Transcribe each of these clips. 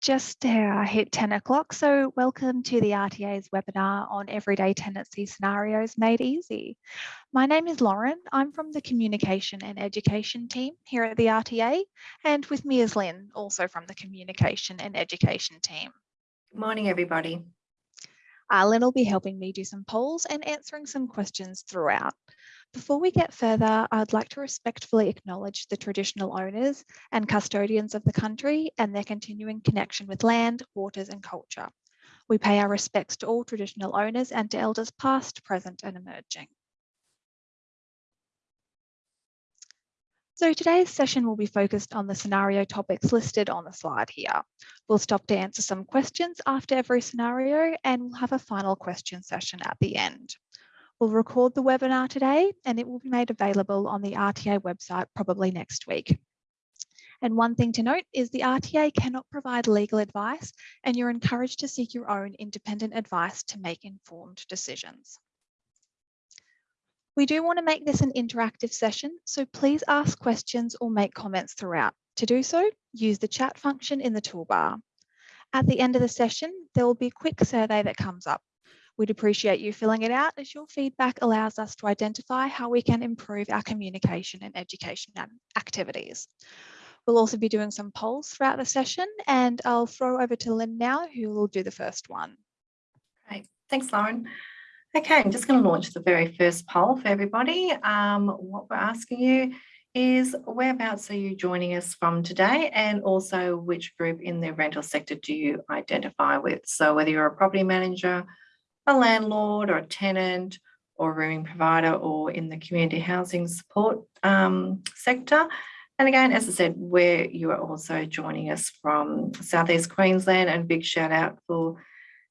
just uh, hit 10 o'clock, so welcome to the RTA's webinar on Everyday Tenancy Scenarios Made Easy. My name is Lauren. I'm from the Communication and Education team here at the RTA, and with me is Lynn, also from the Communication and Education team. Good morning, everybody. Uh, Lynn will be helping me do some polls and answering some questions throughout. Before we get further, I'd like to respectfully acknowledge the traditional owners and custodians of the country and their continuing connection with land, waters and culture. We pay our respects to all traditional owners and to elders past, present and emerging. So today's session will be focused on the scenario topics listed on the slide here. We'll stop to answer some questions after every scenario and we'll have a final question session at the end. We'll record the webinar today and it will be made available on the RTA website probably next week. And one thing to note is the RTA cannot provide legal advice and you're encouraged to seek your own independent advice to make informed decisions. We do want to make this an interactive session, so please ask questions or make comments throughout. To do so, use the chat function in the toolbar. At the end of the session, there will be a quick survey that comes up. We'd appreciate you filling it out as your feedback allows us to identify how we can improve our communication and education activities. We'll also be doing some polls throughout the session and I'll throw over to Lynn now who will do the first one. Great, thanks Lauren. Okay, I'm just going to launch the very first poll for everybody. Um, what we're asking you is whereabouts are you joining us from today and also which group in the rental sector do you identify with? So whether you're a property manager, a landlord or a tenant or a rooming provider or in the community housing support um, sector. And again, as I said, where you are also joining us from Southeast Queensland and big shout out for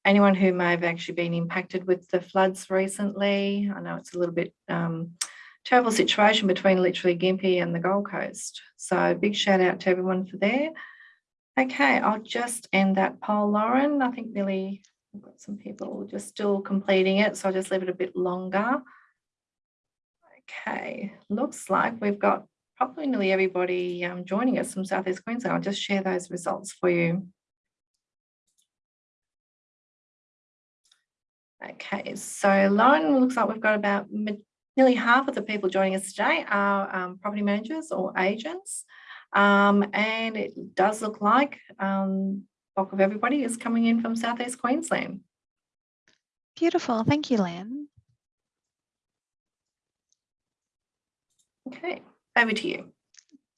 anyone who may have actually been impacted with the floods recently. I know it's a little bit um, terrible situation between literally Gympie and the Gold Coast. So big shout out to everyone for there. Okay, I'll just end that poll, Lauren. I think nearly I've got some people just still completing it, so I'll just leave it a bit longer. Okay, looks like we've got probably nearly everybody um, joining us from Southeast Queensland. I'll just share those results for you. Okay, so Lauren, looks like we've got about nearly half of the people joining us today are um, property managers or agents. Um, and it does look like um, bulk of everybody is coming in from Southeast Queensland. Beautiful. Thank you, Lynn. Okay, over to you.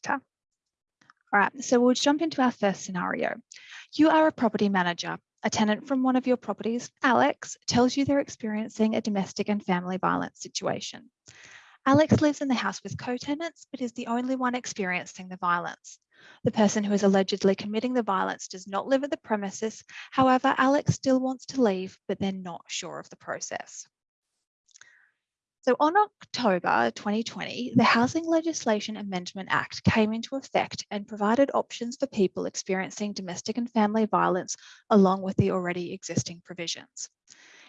Okay. All right, so we'll jump into our first scenario. You are a property manager. A tenant from one of your properties, Alex, tells you they're experiencing a domestic and family violence situation. Alex lives in the house with co-tenants, but is the only one experiencing the violence. The person who is allegedly committing the violence does not live at the premises. However, Alex still wants to leave, but they're not sure of the process. So on October 2020, the Housing Legislation Amendment Act came into effect and provided options for people experiencing domestic and family violence along with the already existing provisions.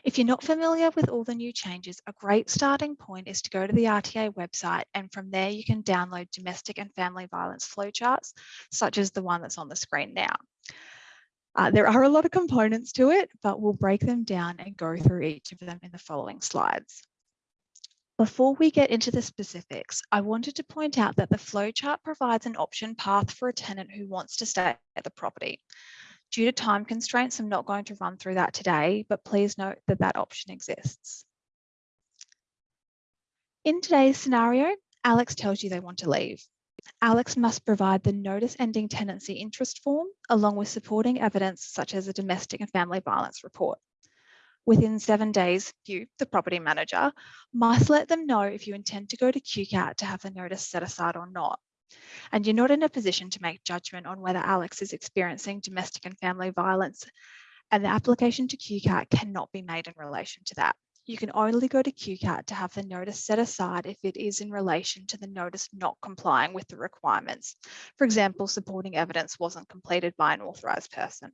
If you're not familiar with all the new changes, a great starting point is to go to the RTA website and from there you can download domestic and family violence flowcharts, such as the one that's on the screen now. Uh, there are a lot of components to it, but we'll break them down and go through each of them in the following slides. Before we get into the specifics, I wanted to point out that the flowchart provides an option path for a tenant who wants to stay at the property. Due to time constraints, I'm not going to run through that today, but please note that that option exists. In today's scenario, Alex tells you they want to leave. Alex must provide the notice ending tenancy interest form along with supporting evidence such as a domestic and family violence report. Within seven days, you, the property manager, must let them know if you intend to go to QCAT to have the notice set aside or not and you're not in a position to make judgment on whether Alex is experiencing domestic and family violence and the application to QCAT cannot be made in relation to that. You can only go to QCAT to have the notice set aside if it is in relation to the notice not complying with the requirements. For example, supporting evidence wasn't completed by an authorised person.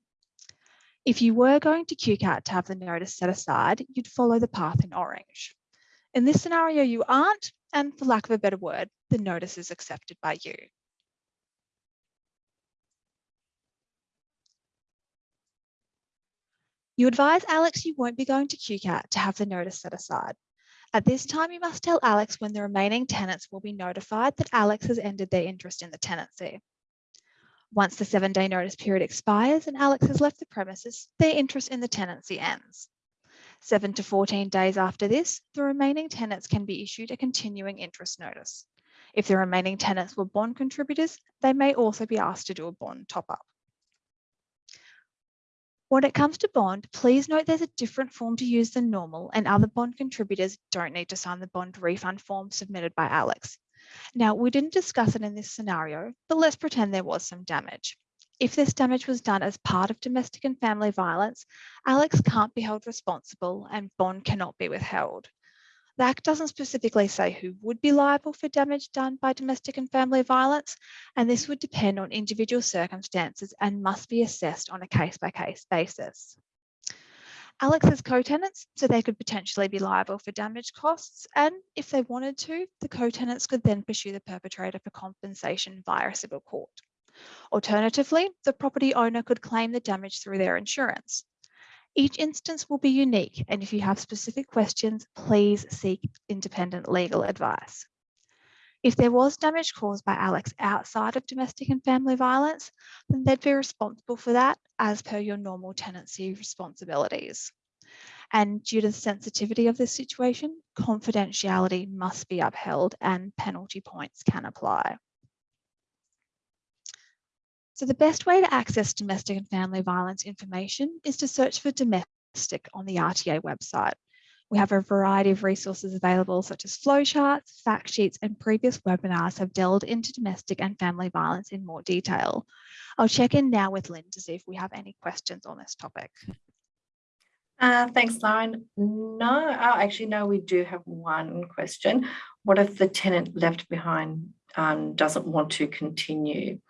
If you were going to QCAT to have the notice set aside, you'd follow the path in orange. In this scenario, you aren't, and for lack of a better word, the notice is accepted by you. You advise Alex you won't be going to QCAT to have the notice set aside. At this time, you must tell Alex when the remaining tenants will be notified that Alex has ended their interest in the tenancy. Once the seven day notice period expires and Alex has left the premises, their interest in the tenancy ends. Seven to 14 days after this, the remaining tenants can be issued a continuing interest notice. If the remaining tenants were bond contributors, they may also be asked to do a bond top up. When it comes to bond, please note there's a different form to use than normal and other bond contributors don't need to sign the bond refund form submitted by Alex. Now, we didn't discuss it in this scenario, but let's pretend there was some damage. If this damage was done as part of domestic and family violence, Alex can't be held responsible and bond cannot be withheld. The Act doesn't specifically say who would be liable for damage done by domestic and family violence, and this would depend on individual circumstances and must be assessed on a case by case basis. Alex has co-tenants, so they could potentially be liable for damage costs. And if they wanted to, the co-tenants could then pursue the perpetrator for compensation via a civil court. Alternatively, the property owner could claim the damage through their insurance. Each instance will be unique, and if you have specific questions, please seek independent legal advice. If there was damage caused by Alex outside of domestic and family violence, then they'd be responsible for that as per your normal tenancy responsibilities. And due to the sensitivity of this situation, confidentiality must be upheld and penalty points can apply. So the best way to access domestic and family violence information is to search for domestic on the RTA website. We have a variety of resources available such as flowcharts, fact sheets and previous webinars have delved into domestic and family violence in more detail. I'll check in now with Lynn to see if we have any questions on this topic. Uh, thanks, Lauren. No, oh, actually, no, we do have one question. What if the tenant left behind um, doesn't want to continue?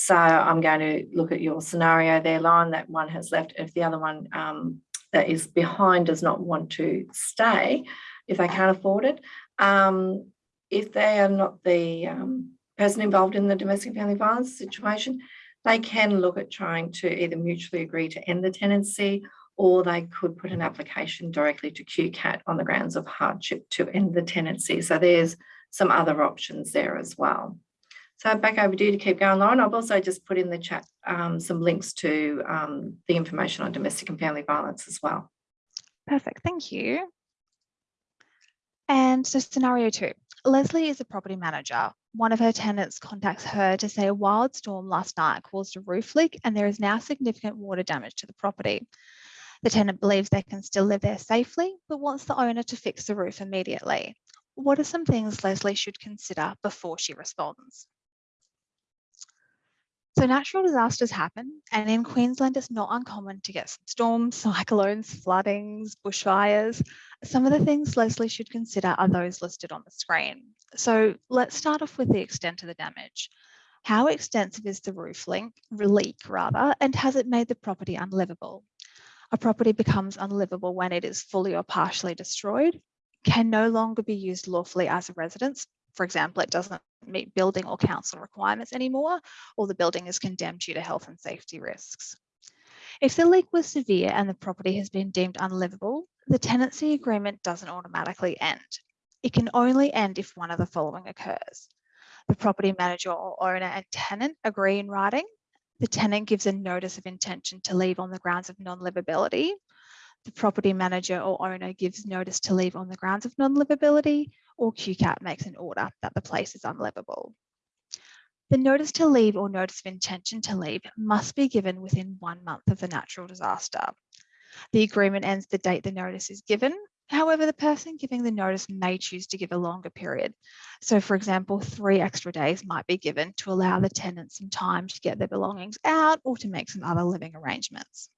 So I'm going to look at your scenario there, Lauren, that one has left. If the other one um, that is behind does not want to stay, if they can't afford it, um, if they are not the um, person involved in the domestic family violence situation, they can look at trying to either mutually agree to end the tenancy or they could put an application directly to QCAT on the grounds of hardship to end the tenancy. So there's some other options there as well. So back over to you to keep going, Lauren. I've also just put in the chat um, some links to um, the information on domestic and family violence as well. Perfect, thank you. And so scenario two, Leslie is a property manager. One of her tenants contacts her to say a wild storm last night caused a roof leak and there is now significant water damage to the property. The tenant believes they can still live there safely, but wants the owner to fix the roof immediately. What are some things Leslie should consider before she responds? So natural disasters happen, and in Queensland, it's not uncommon to get storms, cyclones, floodings, bushfires. Some of the things Leslie should consider are those listed on the screen. So let's start off with the extent of the damage. How extensive is the roof leak, leak rather, and has it made the property unlivable? A property becomes unlivable when it is fully or partially destroyed, can no longer be used lawfully as a residence, for example, it doesn't meet building or council requirements anymore, or the building is condemned due to health and safety risks. If the leak was severe and the property has been deemed unlivable, the tenancy agreement doesn't automatically end. It can only end if one of the following occurs. The property manager or owner and tenant agree in writing. The tenant gives a notice of intention to leave on the grounds of non-livability. The property manager or owner gives notice to leave on the grounds of non-livability, or QCAT makes an order that the place is unlivable. The notice to leave or notice of intention to leave must be given within one month of the natural disaster. The agreement ends the date the notice is given. However, the person giving the notice may choose to give a longer period. So for example, three extra days might be given to allow the tenant some time to get their belongings out or to make some other living arrangements.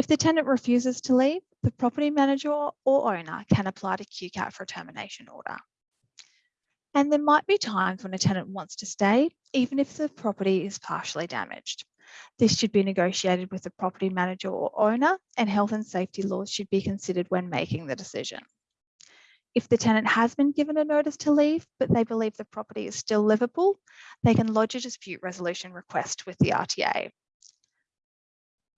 If the tenant refuses to leave, the property manager or owner can apply to QCAT for a termination order. And there might be times when a tenant wants to stay, even if the property is partially damaged. This should be negotiated with the property manager or owner and health and safety laws should be considered when making the decision. If the tenant has been given a notice to leave, but they believe the property is still livable, they can lodge a dispute resolution request with the RTA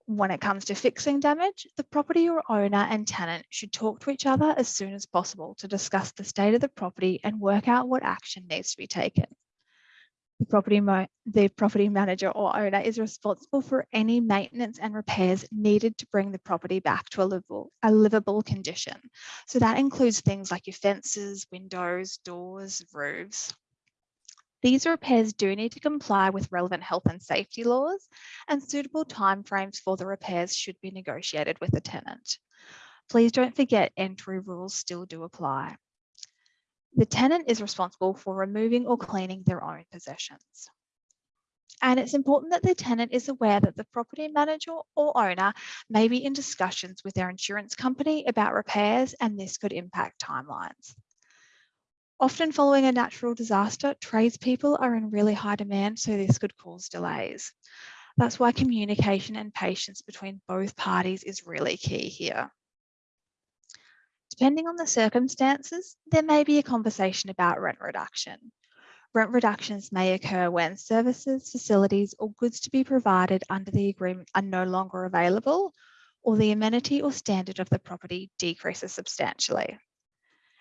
When it comes to fixing damage, the property or owner and tenant should talk to each other as soon as possible to discuss the state of the property and work out what action needs to be taken. The property, the property manager or owner is responsible for any maintenance and repairs needed to bring the property back to a livable, a livable condition. So that includes things like your fences, windows, doors, roofs. These repairs do need to comply with relevant health and safety laws and suitable timeframes for the repairs should be negotiated with the tenant. Please don't forget entry rules still do apply. The tenant is responsible for removing or cleaning their own possessions. And it's important that the tenant is aware that the property manager or owner may be in discussions with their insurance company about repairs and this could impact timelines. Often following a natural disaster, tradespeople are in really high demand, so this could cause delays. That's why communication and patience between both parties is really key here. Depending on the circumstances, there may be a conversation about rent reduction. Rent reductions may occur when services, facilities or goods to be provided under the agreement are no longer available or the amenity or standard of the property decreases substantially.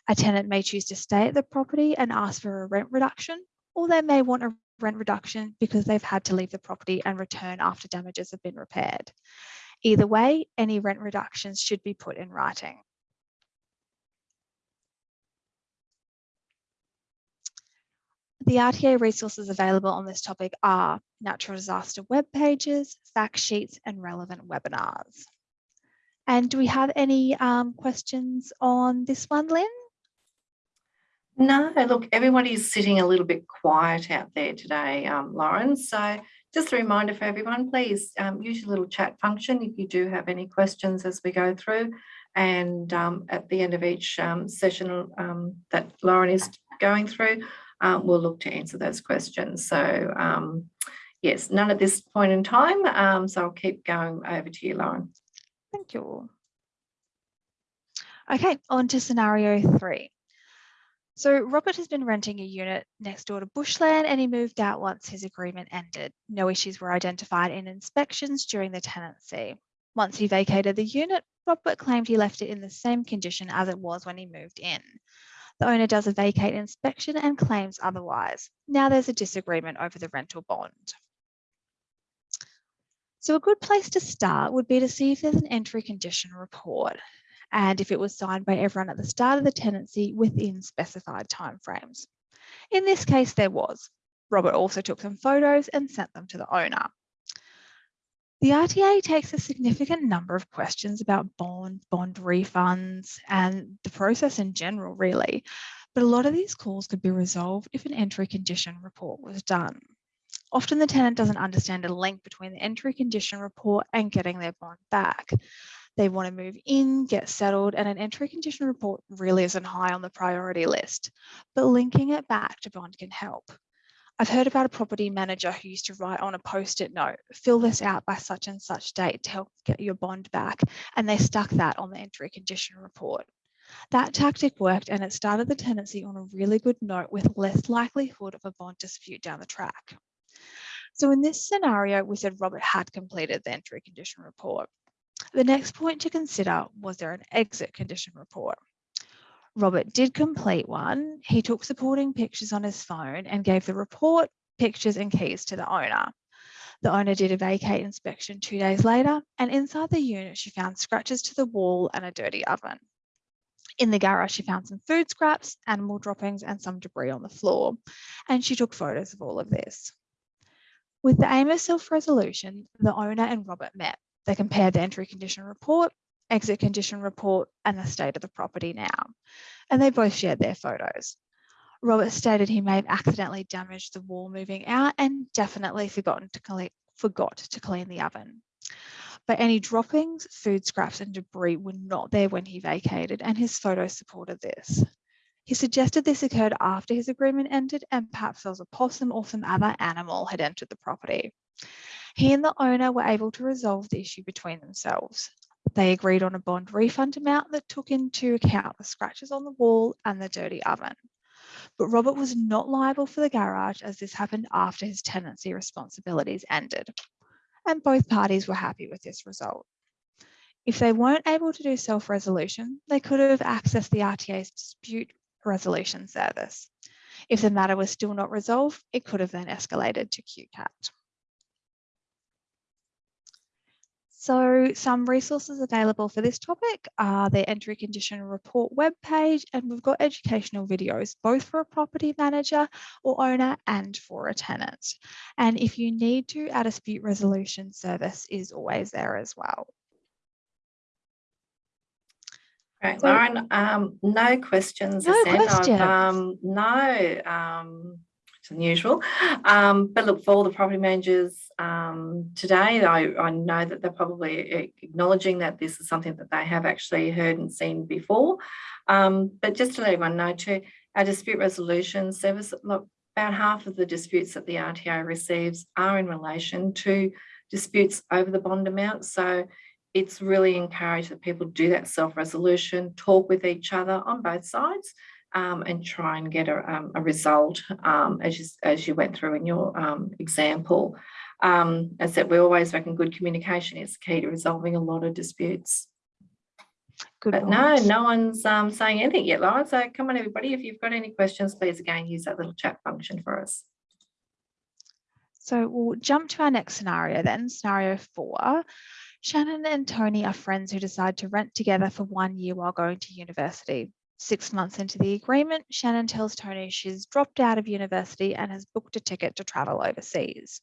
A tenant may choose to stay at the property and ask for a rent reduction, or they may want a rent reduction because they've had to leave the property and return after damages have been repaired. Either way, any rent reductions should be put in writing. The RTA resources available on this topic are natural disaster web pages, fact sheets, and relevant webinars. And do we have any um, questions on this one, Lynn? No, look, everybody's sitting a little bit quiet out there today, um, Lauren. So just a reminder for everyone, please um, use your little chat function if you do have any questions as we go through. And um, at the end of each um, session um, that Lauren is going through, um, we'll look to answer those questions. So yes, none at this point in time. so I'll keep going over to you, Lauren. Thank you. Okay, on to scenario three. So Robert has been renting a unit next door to bushland and he moved out once his agreement ended. No issues were identified in inspections during the tenancy. Once he vacated the unit, Robert claimed he left it in the same condition as it was when he moved in. The owner does a vacate inspection and claims otherwise. Now there's a disagreement over the rental bond. So a good place to start would be to see if there's an entry condition report and if it was signed by everyone at the start of the tenancy within specified timeframes. In this case, there was. Robert also took some photos and sent them to the owner. The RTA takes a significant number of questions about bond, bond refunds, and the process in general, really. But a lot of these calls could be resolved if an entry condition report was done. Often the tenant doesn't understand a link between the entry condition report and getting their bond back. They want to move in, get settled, and an entry condition report really isn't high on the priority list, but linking it back to bond can help. I've heard about a property manager who used to write on a post-it note, fill this out by such and such date to help get your bond back, and they stuck that on the entry condition report. That tactic worked and it started the tenancy on a really good note with less likelihood of a bond dispute down the track. So in this scenario, we said Robert had completed the entry condition report. The next point to consider was there an exit condition report? Robert did complete one. He took supporting pictures on his phone and gave the report, pictures and keys to the owner. The owner did a vacate inspection two days later and inside the unit she found scratches to the wall and a dirty oven. In the garage she found some food scraps, animal droppings and some debris on the floor and she took photos of all of this. With the aim of self-resolution, the owner and Robert met they compared the entry condition report, exit condition report, and the state of the property now. And they both shared their photos. Robert stated he may have accidentally damaged the wall moving out and definitely forgotten to clean, forgot to clean the oven. But any droppings, food scraps and debris were not there when he vacated and his photos supported this. He suggested this occurred after his agreement ended and perhaps there was a possum or some other animal had entered the property. He and the owner were able to resolve the issue between themselves. They agreed on a bond refund amount that took into account the scratches on the wall and the dirty oven. But Robert was not liable for the garage as this happened after his tenancy responsibilities ended. and both parties were happy with this result. If they weren't able to do self-resolution, they could have accessed the RTA's dispute resolution service. If the matter was still not resolved, it could have then escalated to QCAT. So some resources available for this topic are the entry condition report webpage, and we've got educational videos, both for a property manager or owner and for a tenant. And if you need to, our dispute resolution service is always there as well. Great, So- Lauren. Um, no questions. No questions. Um, no, um, it's unusual. Um, but look, for all the property managers um, today, I, I know that they're probably acknowledging that this is something that they have actually heard and seen before. Um, but just to let everyone know too, our dispute resolution service, look, about half of the disputes that the RTO receives are in relation to disputes over the bond amount. So it's really encouraged that people do that self-resolution, talk with each other on both sides, um, and try and get a, um, a result um, as, you, as you went through in your um, example. Um, as said, we always reckon good communication is key to resolving a lot of disputes. Good But no, point. no one's um, saying anything yet, Lauren. So come on, everybody. If you've got any questions, please again use that little chat function for us. So we'll jump to our next scenario then, scenario four. Shannon and Tony are friends who decide to rent together for one year while going to university. Six months into the agreement, Shannon tells Tony she's dropped out of university and has booked a ticket to travel overseas.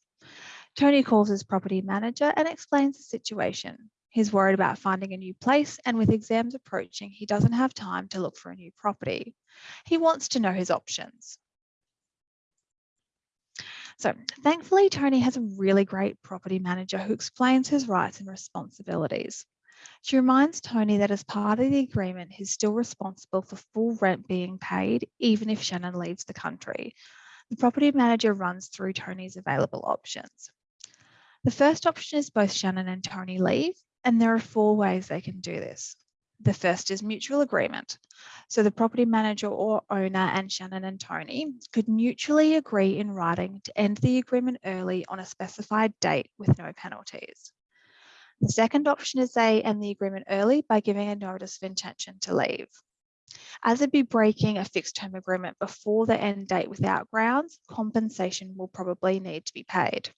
Tony calls his property manager and explains the situation. He's worried about finding a new place, and with exams approaching, he doesn't have time to look for a new property. He wants to know his options. So thankfully, Tony has a really great property manager who explains his rights and responsibilities. She reminds Tony that as part of the agreement, he's still responsible for full rent being paid, even if Shannon leaves the country. The property manager runs through Tony's available options. The first option is both Shannon and Tony leave, and there are four ways they can do this. The first is mutual agreement. So the property manager or owner and Shannon and Tony could mutually agree in writing to end the agreement early on a specified date with no penalties. The second option is they end the agreement early by giving a notice of intention to leave. As it'd be breaking a fixed term agreement before the end date without grounds, compensation will probably need to be paid.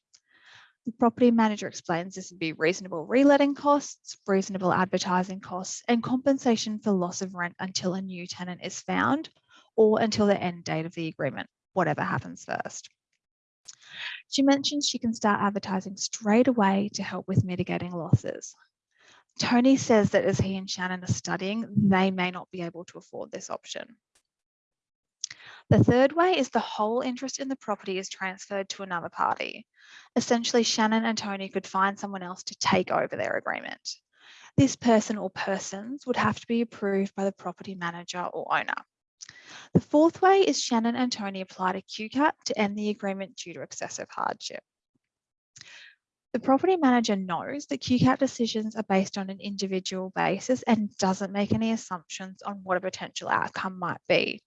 The property manager explains this would be reasonable reletting costs, reasonable advertising costs, and compensation for loss of rent until a new tenant is found or until the end date of the agreement, whatever happens first. She mentions she can start advertising straight away to help with mitigating losses. Tony says that as he and Shannon are studying, they may not be able to afford this option. The third way is the whole interest in the property is transferred to another party. Essentially, Shannon and Tony could find someone else to take over their agreement. This person or persons would have to be approved by the property manager or owner. The fourth way is Shannon and Tony applied a QCAT to end the agreement due to excessive hardship. The property manager knows that QCAT decisions are based on an individual basis and doesn't make any assumptions on what a potential outcome might be.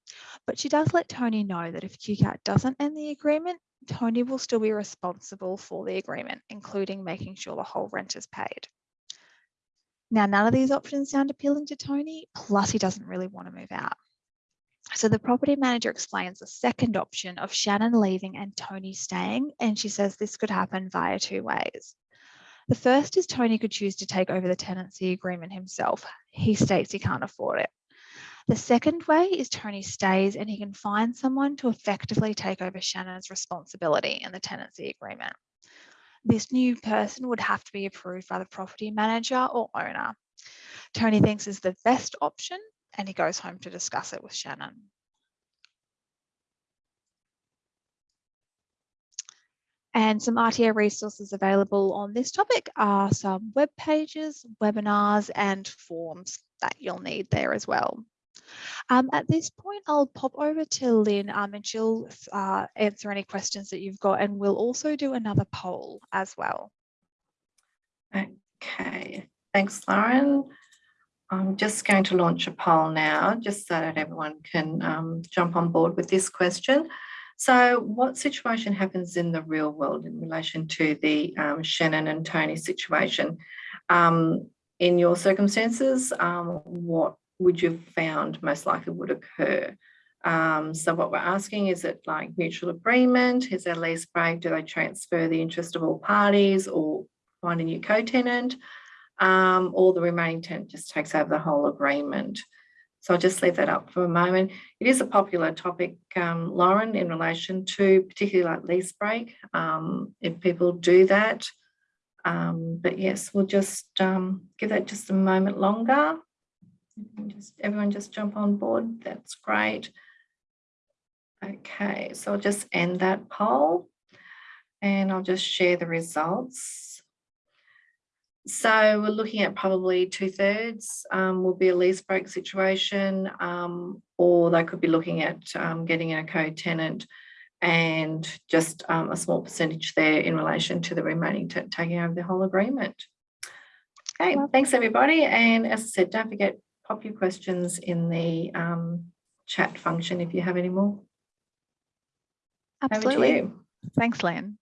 But she does let Tony know that if QCAT doesn't end the agreement, Tony will still be responsible for the agreement, including making sure the whole rent is paid. Now, none of these options sound appealing to Tony, plus he doesn't really want to move out. So the property manager explains the second option of Shannon leaving and Tony staying, and she says this could happen via two ways. The first is Tony could choose to take over the tenancy agreement himself. He states he can't afford it. The second way is Tony stays and he can find someone to effectively take over Shannon's responsibility in the tenancy agreement. This new person would have to be approved by the property manager or owner. Tony thinks is the best option and he goes home to discuss it with Shannon. And some RTA resources available on this topic are some web pages, webinars, and forms that you'll need there as well. Um, at this point, I'll pop over to Lynn um, and she'll uh, answer any questions that you've got and we'll also do another poll as well. Okay, thanks, Lauren. I'm just going to launch a poll now, just so that everyone can um, jump on board with this question. So what situation happens in the real world in relation to the um, Shannon and Tony situation? Um, in your circumstances, um, what would you have found most likely would occur? Um, so what we're asking, is it like mutual agreement? Is there lease break? Do they transfer the interest of all parties or find a new co-tenant? Um, or the remaining tenant just takes over the whole agreement? So I'll just leave that up for a moment. It is a popular topic, um, Lauren, in relation to particularly like lease break, um, if people do that. Um, but yes, we'll just um, give that just a moment longer. Just everyone just jump on board. That's great. Okay, so I'll just end that poll and I'll just share the results. So we're looking at probably two thirds um, will be a lease break situation, um, or they could be looking at um, getting a co-tenant and just um, a small percentage there in relation to the remaining taking over the whole agreement. Okay, thanks everybody. And as I said, don't forget, pop your questions in the um, chat function if you have any more. Absolutely. Thanks, Lynn.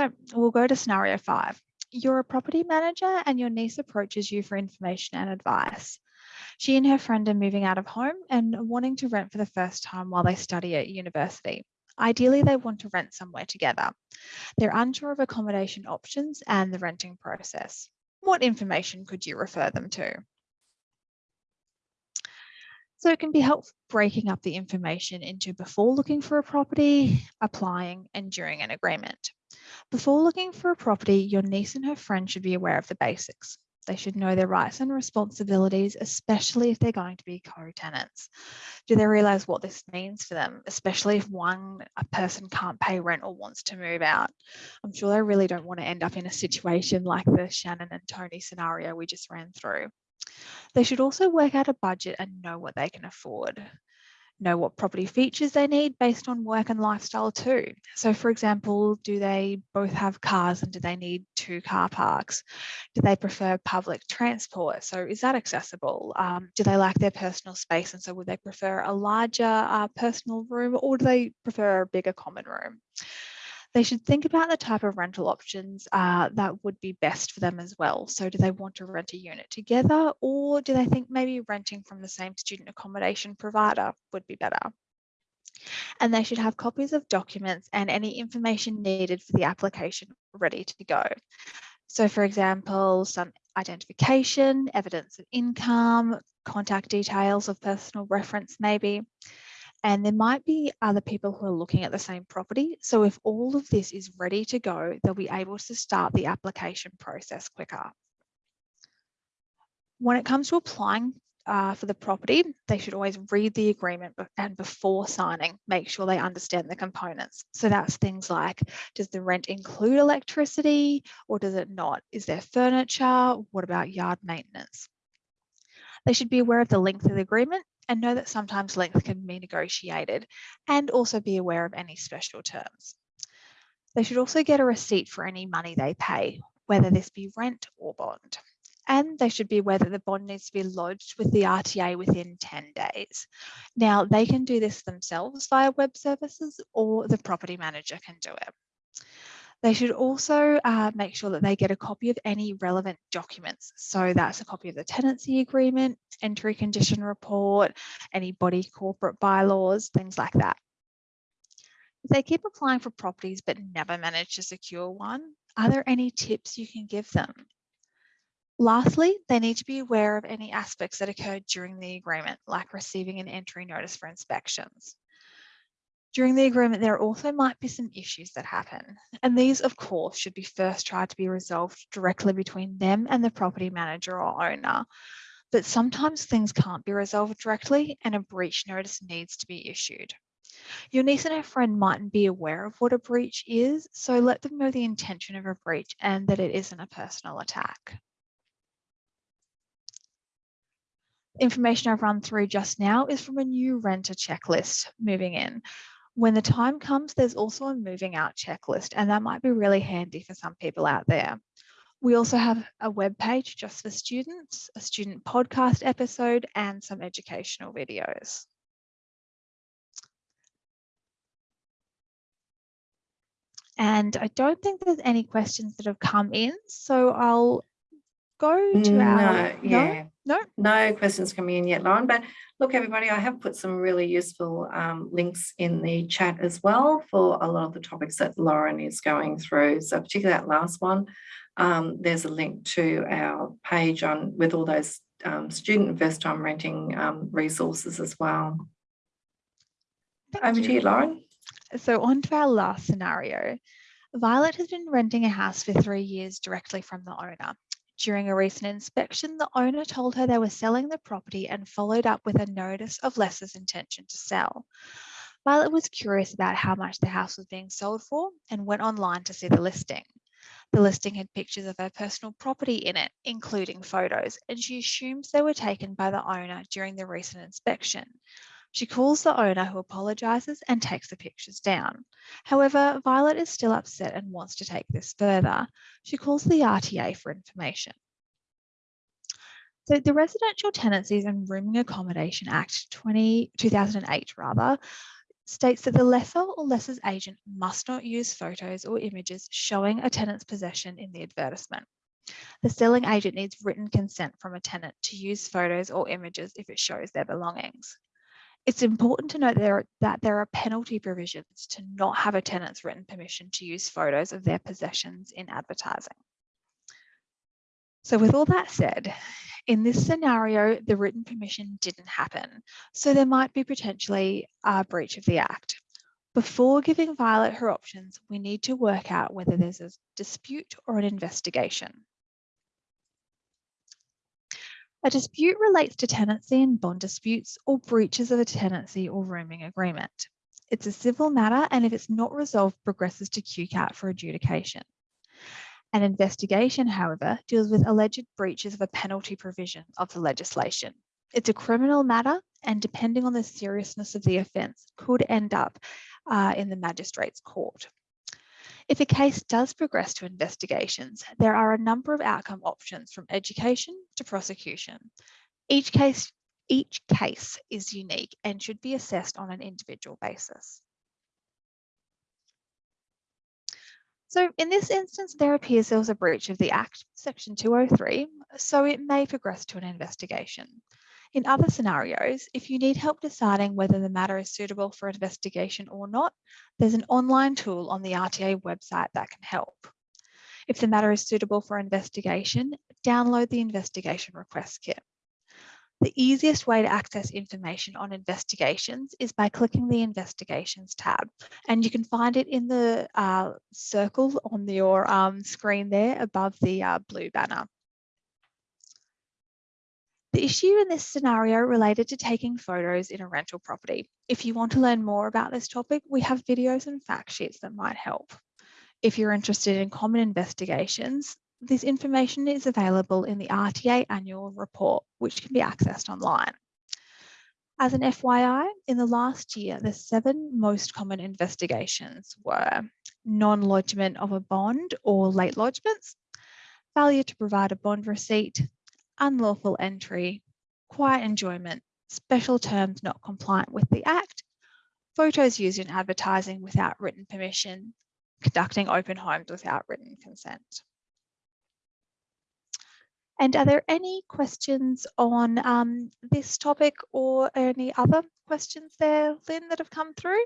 So we'll go to scenario five. You're a property manager and your niece approaches you for information and advice. She and her friend are moving out of home and wanting to rent for the first time while they study at university. Ideally, they want to rent somewhere together. They're unsure of accommodation options and the renting process. What information could you refer them to? So it can be helpful breaking up the information into before looking for a property, applying, and during an agreement. Before looking for a property, your niece and her friend should be aware of the basics. They should know their rights and responsibilities, especially if they're going to be co-tenants. Do they realize what this means for them, especially if one a person can't pay rent or wants to move out? I'm sure they really don't want to end up in a situation like the Shannon and Tony scenario we just ran through. They should also work out a budget and know what they can afford know what property features they need based on work and lifestyle too. So for example, do they both have cars and do they need two car parks? Do they prefer public transport? So is that accessible? Um, do they like their personal space? And so would they prefer a larger uh, personal room or do they prefer a bigger common room? They should think about the type of rental options uh, that would be best for them as well. So do they want to rent a unit together or do they think maybe renting from the same student accommodation provider would be better? And they should have copies of documents and any information needed for the application ready to go. So for example, some identification, evidence of income, contact details of personal reference maybe, and there might be other people who are looking at the same property. So if all of this is ready to go, they'll be able to start the application process quicker. When it comes to applying uh, for the property, they should always read the agreement and before signing, make sure they understand the components. So that's things like, does the rent include electricity or does it not? Is there furniture? What about yard maintenance? They should be aware of the length of the agreement and know that sometimes length can be negotiated and also be aware of any special terms. They should also get a receipt for any money they pay, whether this be rent or bond. And they should be aware that the bond needs to be lodged with the RTA within 10 days. Now, they can do this themselves via web services or the property manager can do it. They should also uh, make sure that they get a copy of any relevant documents. So that's a copy of the tenancy agreement, entry condition report, any body corporate bylaws, things like that. If they keep applying for properties but never manage to secure one, are there any tips you can give them? Lastly, they need to be aware of any aspects that occurred during the agreement, like receiving an entry notice for inspections. During the agreement, there also might be some issues that happen. And these, of course, should be first tried to be resolved directly between them and the property manager or owner. But sometimes things can't be resolved directly and a breach notice needs to be issued. Your niece and her friend mightn't be aware of what a breach is, so let them know the intention of a breach and that it isn't a personal attack. Information I've run through just now is from a new renter checklist moving in. When the time comes, there's also a moving out checklist, and that might be really handy for some people out there. We also have a web page just for students, a student podcast episode, and some educational videos. And I don't think there's any questions that have come in, so I'll go to no, our... yeah. No? No questions coming in yet, Lauren. But look, everybody, I have put some really useful um, links in the chat as well for a lot of the topics that Lauren is going through. So particularly that last one, um, there's a link to our page on with all those um, student first time renting um, resources as well. Thank Over to you, Lauren. So on to our last scenario. Violet has been renting a house for three years directly from the owner. During a recent inspection, the owner told her they were selling the property and followed up with a notice of lessor's intention to sell. Violet was curious about how much the house was being sold for and went online to see the listing. The listing had pictures of her personal property in it, including photos, and she assumes they were taken by the owner during the recent inspection. She calls the owner who apologises and takes the pictures down. However, Violet is still upset and wants to take this further. She calls the RTA for information. So the Residential Tenancies and Rooming Accommodation Act 20, 2008 rather, states that the lessor or lessor's agent must not use photos or images showing a tenant's possession in the advertisement. The selling agent needs written consent from a tenant to use photos or images if it shows their belongings. It's important to note there, that there are penalty provisions to not have a tenant's written permission to use photos of their possessions in advertising. So with all that said, in this scenario, the written permission didn't happen, so there might be potentially a breach of the Act. Before giving Violet her options, we need to work out whether there's a dispute or an investigation. A dispute relates to tenancy and bond disputes or breaches of a tenancy or rooming agreement. It's a civil matter and if it's not resolved, progresses to QCAT for adjudication. An investigation, however, deals with alleged breaches of a penalty provision of the legislation. It's a criminal matter and depending on the seriousness of the offence could end up uh, in the magistrate's court. If a case does progress to investigations, there are a number of outcome options from education to prosecution. Each case, each case is unique and should be assessed on an individual basis. So in this instance, there appears there was a breach of the Act, Section 203, so it may progress to an investigation. In other scenarios, if you need help deciding whether the matter is suitable for investigation or not, there's an online tool on the RTA website that can help. If the matter is suitable for investigation, download the investigation request kit. The easiest way to access information on investigations is by clicking the investigations tab and you can find it in the uh, circle on your um, screen there above the uh, blue banner. The issue in this scenario related to taking photos in a rental property. If you want to learn more about this topic, we have videos and fact sheets that might help. If you're interested in common investigations, this information is available in the RTA annual report, which can be accessed online. As an FYI, in the last year, the seven most common investigations were non-lodgement of a bond or late lodgements, failure to provide a bond receipt, unlawful entry, quiet enjoyment, special terms not compliant with the Act, photos used in advertising without written permission, conducting open homes without written consent. And are there any questions on um, this topic or any other questions there, Lynn, that have come through?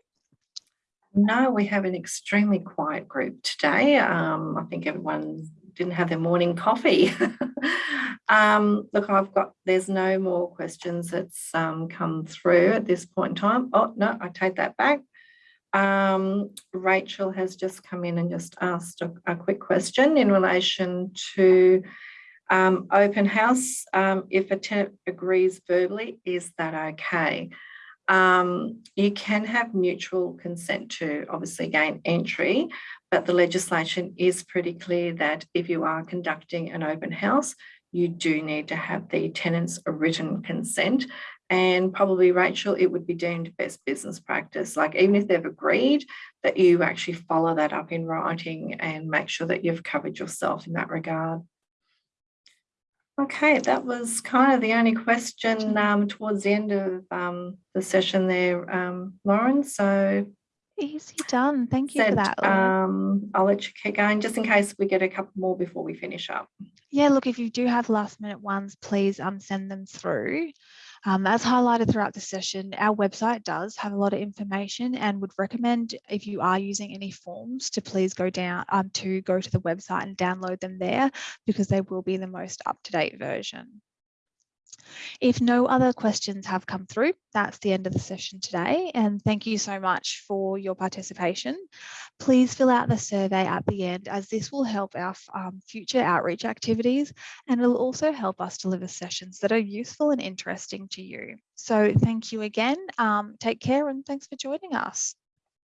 No, we have an extremely quiet group today. Um, I think everyone didn't have their morning coffee. um, look, I've got, there's no more questions that's um, come through at this point in time. Oh, no, I take that back. Um, Rachel has just come in and just asked a, a quick question in relation to um, open house. Um, if a tenant agrees verbally, is that okay? Um, you can have mutual consent to obviously gain entry, but the legislation is pretty clear that if you are conducting an open house, you do need to have the tenant's written consent And probably, Rachel, it would be deemed best business practice. Like even if they've agreed that you actually follow that up in writing and make sure that you've covered yourself in that regard. Okay, that was kind of the only question um, towards the end of um, the session there, um, Lauren. So Easy done. Thank you for that. Um, I'll let you keep going just in case we get a couple more before we finish up. Yeah, look, if you do have last minute ones, please um, send them through. Um, as highlighted throughout the session, our website does have a lot of information and would recommend if you are using any forms to please go down um, to go to the website and download them there because they will be the most up-to-date version. If no other questions have come through, that's the end of the session today. And thank you so much for your participation. Please fill out the survey at the end as this will help our um, future outreach activities and it'll also help us deliver sessions that are useful and interesting to you. So thank you again. Um, take care and thanks for joining us.